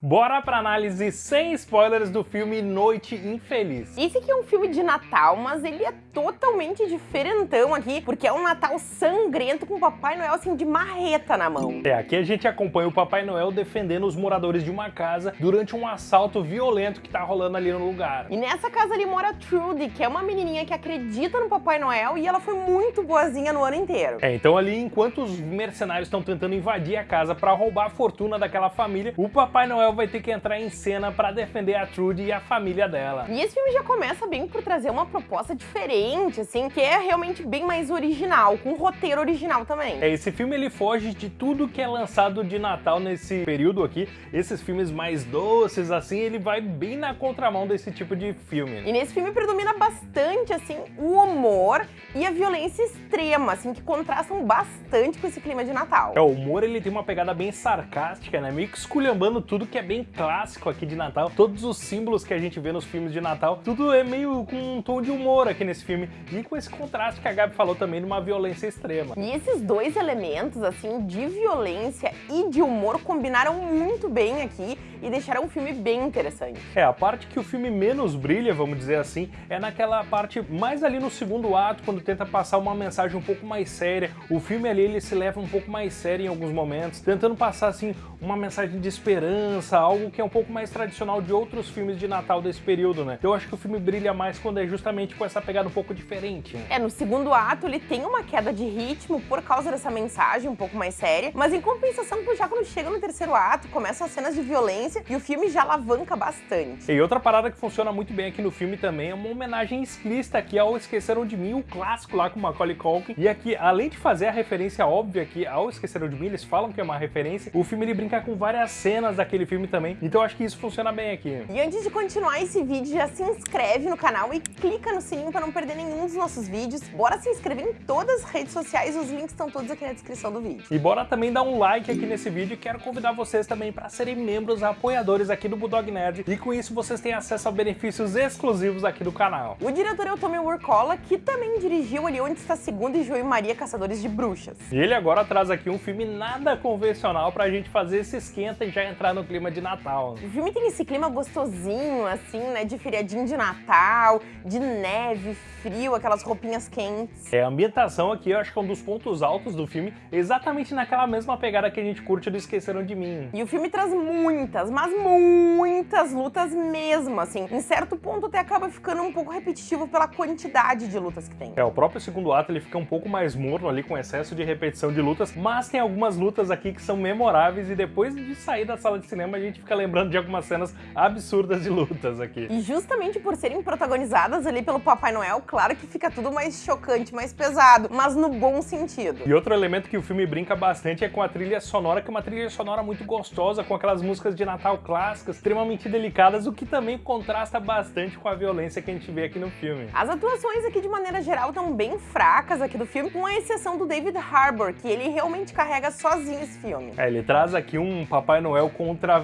Bora pra análise sem spoilers do filme Noite Infeliz. Esse aqui é um filme de Natal, mas ele é totalmente diferentão aqui, porque é um Natal sangrento com o Papai Noel assim de marreta na mão. É, aqui a gente acompanha o Papai Noel defendendo os moradores de uma casa durante um assalto violento que tá rolando ali no lugar. E nessa casa ali mora Trudy, que é uma menininha que acredita no Papai Noel e ela foi muito boazinha no ano inteiro. É, então ali enquanto os mercenários estão tentando invadir a casa para roubar a fortuna daquela família, o Papai Noel vai ter que entrar em cena para defender a Trudy e a família dela. E esse filme já começa bem por trazer uma proposta diferente, assim, que é realmente bem mais original, com um roteiro original também. É, esse filme ele foge de tudo que é lançado de Natal nesse período aqui, esses filmes mais doces, assim, ele vai bem na contramão desse tipo de filme. E nesse filme predomina bastante, assim, o humor e a violência extrema, assim, que contrastam bastante com esse clima de Natal. É, o humor ele tem uma pegada bem sarcástica, né, meio que esculhambando tudo que é bem clássico aqui de Natal. Todos os símbolos que a gente vê nos filmes de Natal, tudo é meio com um tom de humor aqui nesse filme. E com esse contraste que a Gabi falou também de uma violência extrema. E esses dois elementos, assim, de violência e de humor combinaram muito bem aqui e deixaram o filme bem interessante. É, a parte que o filme menos brilha, vamos dizer assim, é naquela parte mais ali no segundo ato, quando tenta passar uma mensagem um pouco mais séria. O filme ali, ele se leva um pouco mais sério em alguns momentos, tentando passar, assim, uma mensagem de esperança, algo que é um pouco mais tradicional de outros filmes de Natal desse período, né? Eu acho que o filme brilha mais quando é justamente com essa pegada um pouco diferente. É, no segundo ato ele tem uma queda de ritmo por causa dessa mensagem um pouco mais séria, mas em compensação, já quando chega no terceiro ato, começam as cenas de violência e o filme já alavanca bastante. E outra parada que funciona muito bem aqui no filme também é uma homenagem explícita aqui ao Esqueceram de Mim, o clássico lá com Macaulay Culkin. E aqui, além de fazer a referência óbvia aqui ao Esqueceram de Mim, eles falam que é uma referência, o filme ele brinca com várias cenas daquele filme também. Então eu acho que isso funciona bem aqui. E antes de continuar esse vídeo, já se inscreve no canal e clica no sininho para não perder nenhum dos nossos vídeos. Bora se inscrever em todas as redes sociais, os links estão todos aqui na descrição do vídeo. E bora também dar um like aqui nesse vídeo e quero convidar vocês também para serem membros apoiadores aqui do Bulldog Nerd e com isso vocês têm acesso a benefícios exclusivos aqui do canal. O diretor é o Tommy Wirkola, que também dirigiu ali Onde Está Segunda e João e Maria Caçadores de Bruxas. E ele agora traz aqui um filme nada convencional pra gente fazer esse esquenta e já entrar no clima de Natal. O filme tem esse clima gostosinho, assim, né, de feriadinho de Natal, de neve, frio, aquelas roupinhas quentes. É, a ambientação aqui eu acho que é um dos pontos altos do filme, exatamente naquela mesma pegada que a gente curte do Esqueceram de Mim. E o filme traz muitas, mas muitas lutas mesmo, assim. Em certo ponto até acaba ficando um pouco repetitivo pela quantidade de lutas que tem. É, o próprio segundo ato ele fica um pouco mais morno ali, com excesso de repetição de lutas, mas tem algumas lutas aqui que são memoráveis e depois de sair da sala de cinema a gente fica lembrando de algumas cenas absurdas de lutas aqui. E justamente por serem protagonizadas ali pelo Papai Noel, claro que fica tudo mais chocante, mais pesado, mas no bom sentido. E outro elemento que o filme brinca bastante é com a trilha sonora, que é uma trilha sonora muito gostosa, com aquelas músicas de Natal clássicas, extremamente delicadas, o que também contrasta bastante com a violência que a gente vê aqui no filme. As atuações aqui, de maneira geral, estão bem fracas aqui do filme, com a exceção do David Harbour, que ele realmente carrega sozinho esse filme. É, ele traz aqui um Papai Noel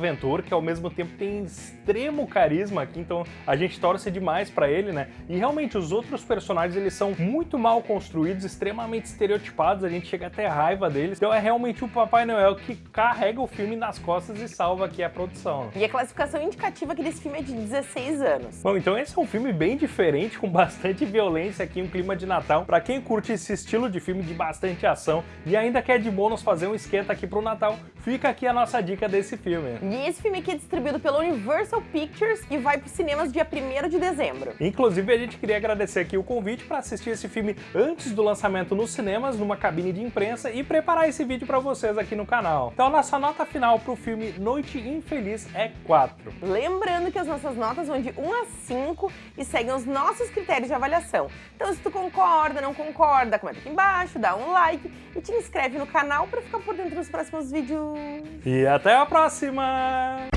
contraventor, que ao mesmo tempo tem extremo carisma aqui, então a gente torce demais pra ele, né? E realmente os outros personagens, eles são muito mal construídos, extremamente estereotipados, a gente chega até raiva deles. Então é realmente o Papai Noel que carrega o filme nas costas e salva aqui a produção. E a classificação indicativa aqui desse filme é de 16 anos. Bom, então esse é um filme bem diferente, com bastante violência aqui, um clima de Natal. Pra quem curte esse estilo de filme de bastante ação e ainda quer de bônus fazer um esquenta aqui pro Natal, fica aqui a nossa dica desse filme. E esse filme aqui é distribuído pela Universal Pictures e vai para os cinemas dia 1 de dezembro. Inclusive, a gente queria agradecer aqui o convite para assistir esse filme antes do lançamento nos cinemas, numa cabine de imprensa, e preparar esse vídeo para vocês aqui no canal. Então, nossa nota final para o filme Noite Infeliz é 4. Lembrando que as nossas notas vão de 1 a 5 e seguem os nossos critérios de avaliação. Então, se tu concorda, não concorda, comenta aqui embaixo, dá um like e te inscreve no canal para ficar por dentro dos próximos vídeos. E até a próxima! Bye.